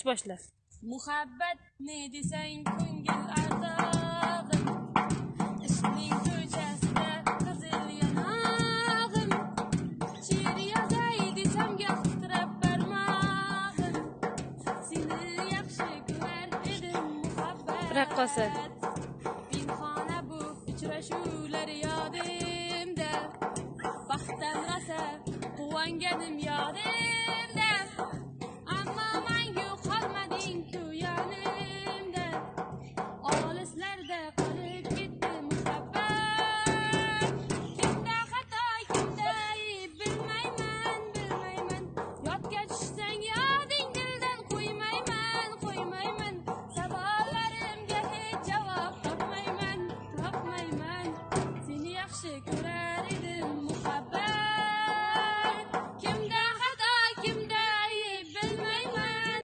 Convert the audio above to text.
Aç başla. Muhabbet ne desen ko'ngil ardog'im Ishqning ko'chasida qizil yanog'im She'r yozay desam yoqtirib barmog'im Seni yaxshi ko'rar edim muhabbat Raqqosa. Pinhona bu uchrashuvlar yodimda Baxtdan rosa quvonganim yodimda Tekrar know.